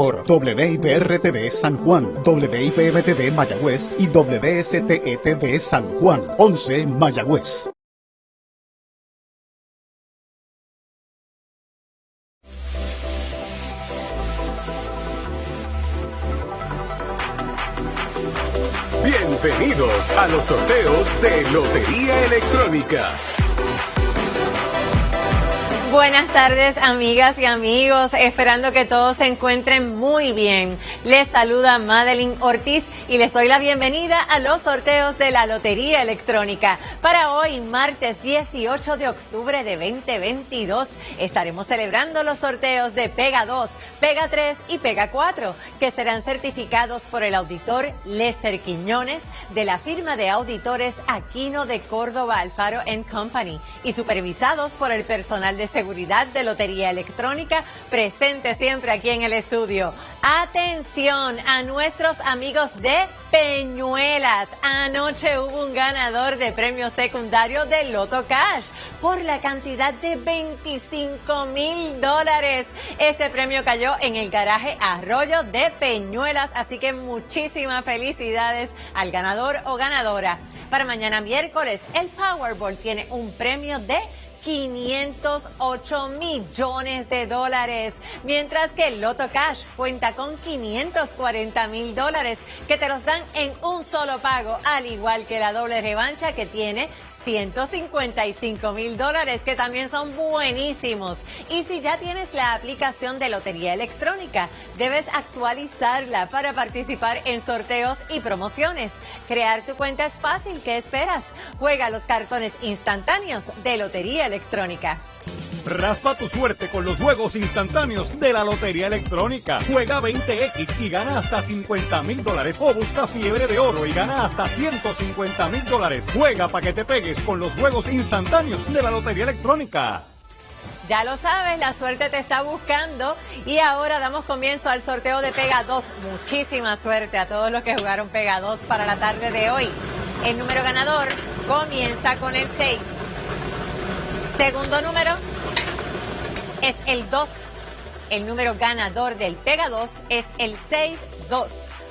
por WIPR-TV San Juan, WIPM-TV Mayagüez y WSTE-TV San Juan, 11 Mayagüez. Bienvenidos a los sorteos de Lotería Electrónica. Buenas tardes amigas y amigos, esperando que todos se encuentren muy bien. Les saluda Madeline Ortiz y les doy la bienvenida a los sorteos de la Lotería Electrónica. Para hoy, martes 18 de octubre de 2022, estaremos celebrando los sorteos de Pega 2, Pega 3 y Pega 4, que serán certificados por el auditor Lester Quiñones de la firma de auditores Aquino de Córdoba Alfaro Company y supervisados por el personal de seguridad Seguridad de Lotería Electrónica, presente siempre aquí en el estudio. Atención a nuestros amigos de Peñuelas. Anoche hubo un ganador de premio secundario de Loto Cash por la cantidad de 25 mil dólares. Este premio cayó en el garaje Arroyo de Peñuelas, así que muchísimas felicidades al ganador o ganadora. Para mañana miércoles, el Powerball tiene un premio de 508 millones de dólares, mientras que el Loto Cash cuenta con 540 mil dólares que te los dan en un solo pago, al igual que la doble revancha que tiene 155 mil dólares, que también son buenísimos. Y si ya tienes la aplicación de Lotería Electrónica, debes actualizarla para participar en sorteos y promociones. Crear tu cuenta es fácil, ¿qué esperas? Juega los cartones instantáneos de Lotería Electrónica. Raspa tu suerte con los juegos instantáneos de la Lotería Electrónica. Juega 20X y gana hasta 50 mil dólares. O busca fiebre de oro y gana hasta 150 mil dólares. Juega para que te pegues con los juegos instantáneos de la Lotería Electrónica. Ya lo sabes, la suerte te está buscando y ahora damos comienzo al sorteo de Pega 2. Muchísima suerte a todos los que jugaron Pega 2 para la tarde de hoy. El número ganador comienza con el 6. Segundo número es el 2. El número ganador del Pega 2 es el 6-2.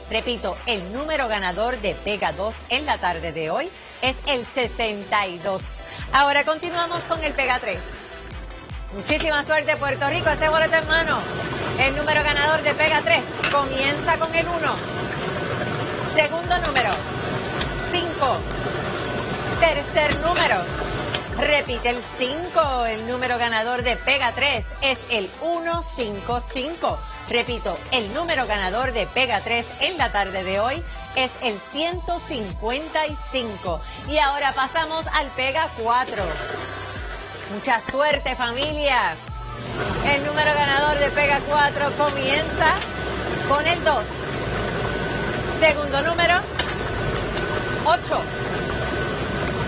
Repito, el número ganador de Pega 2 en la tarde de hoy es el 62. Ahora continuamos con el Pega 3. Muchísima suerte Puerto Rico, ese boleto en mano. El número ganador de Pega 3 comienza con el 1. Segundo número, 5. Tercer número, Repite el 5. El número ganador de Pega 3 es el 155. Repito, el número ganador de Pega 3 en la tarde de hoy es el 155. Y ahora pasamos al Pega 4. Mucha suerte familia. El número ganador de Pega 4 comienza con el 2. Segundo número, 8.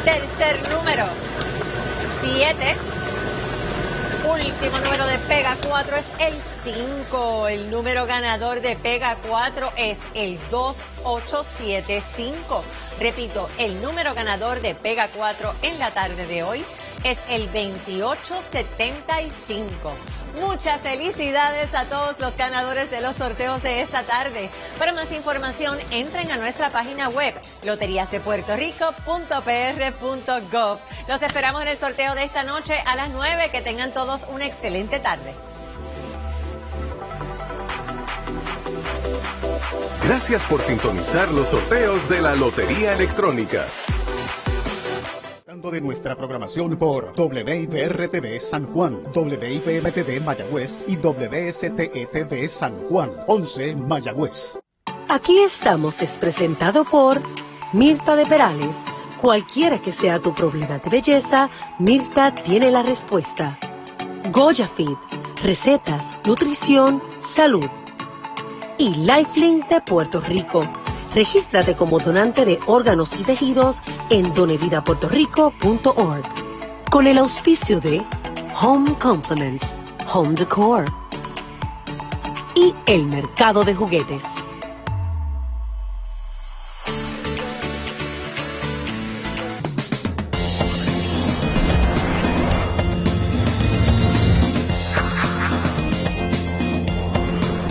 Tercer número, 7. Último número de Pega 4 es el 5. El número ganador de Pega 4 es el 2875. Repito, el número ganador de Pega 4 en la tarde de hoy es el 2875. Muchas felicidades a todos los ganadores de los sorteos de esta tarde. Para más información, entren a nuestra página web loteriasdepuertorico.pr.gov. Los esperamos en el sorteo de esta noche a las 9. Que tengan todos una excelente tarde. Gracias por sintonizar los sorteos de la Lotería Electrónica de nuestra programación por WIPR-TV San Juan, WIPM-TV Mayagüez y WSTE-TV San Juan, 11 Mayagüez. Aquí estamos es presentado por Mirta de Perales. Cualquiera que sea tu problema de belleza, Mirta tiene la respuesta. Goya Fit, recetas, nutrición, salud. Y Lifelink de Puerto Rico Regístrate como donante de órganos y tejidos en donevidapuertorico.org. Con el auspicio de Home Compliments, Home Decor y el mercado de juguetes.